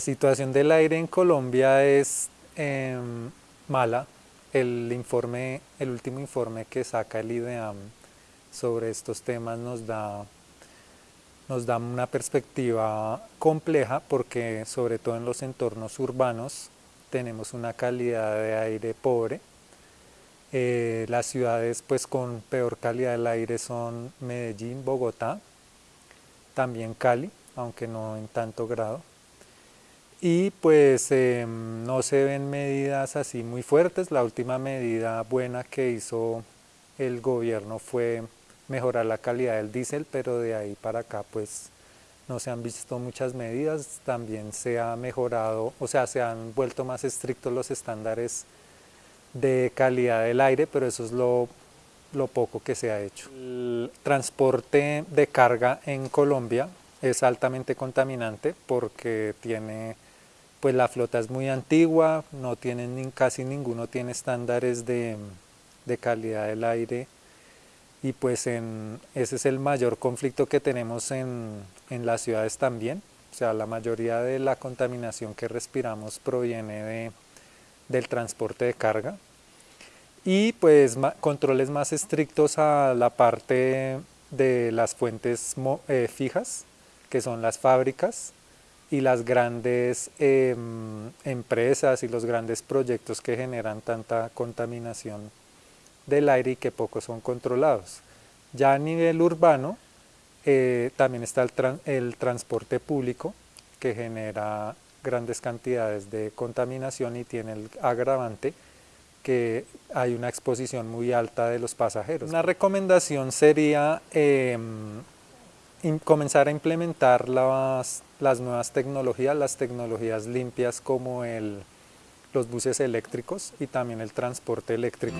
La situación del aire en Colombia es em, mala. El, informe, el último informe que saca el IDEAM sobre estos temas nos da, nos da una perspectiva compleja porque sobre todo en los entornos urbanos tenemos una calidad de aire pobre. Eh, las ciudades pues con peor calidad del aire son Medellín, Bogotá, también Cali, aunque no en tanto grado. Y pues em, no se ven medidas así muy fuertes. La última medida buena que hizo el gobierno fue mejorar la calidad del diésel, pero de ahí para acá pues no se han visto muchas medidas. También se ha mejorado, o sea, se han vuelto más estrictos los estándares de calidad del aire, pero eso es lo, lo poco que se ha hecho. El transporte de carga en Colombia es altamente contaminante porque tiene pues la flota es muy antigua, no tienen, casi ninguno tiene estándares de, calidad del aire y pues en, ese es el mayor conflicto que tenemos en, las ciudades también, o sea la mayoría de la contaminación que respiramos proviene de, del transporte de carga. Y pues controles más estrictos a la parte de las fuentes eh, fijas que son las fábricas y las grandes em, empresas y los grandes proyectos que generan tanta contaminación del aire y que pocos son controlados. Ya a nivel urbano eh, también está el, el transporte público que genera grandes cantidades de contaminación y tiene el agravante que hay una exposición muy alta de los pasajeros. Una recomendación sería em, comenzar a implementar las, las, nuevas tecnologías, las tecnologías limpias como el, los buses eléctricos y también el transporte eléctrico.